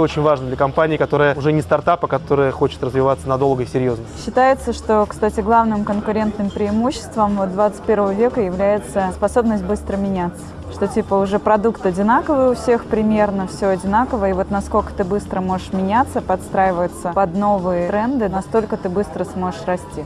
это очень важно для компании, которая уже не стартап, а которая хочет развиваться надолго и серьезно. Считается, что, кстати, главным конкурентным преимуществом 21 века является способность быстро меняться. Что типа уже продукт одинаковый у всех примерно, все одинаково, и вот насколько ты быстро можешь меняться, подстраиваться под новые тренды, настолько ты быстро сможешь расти.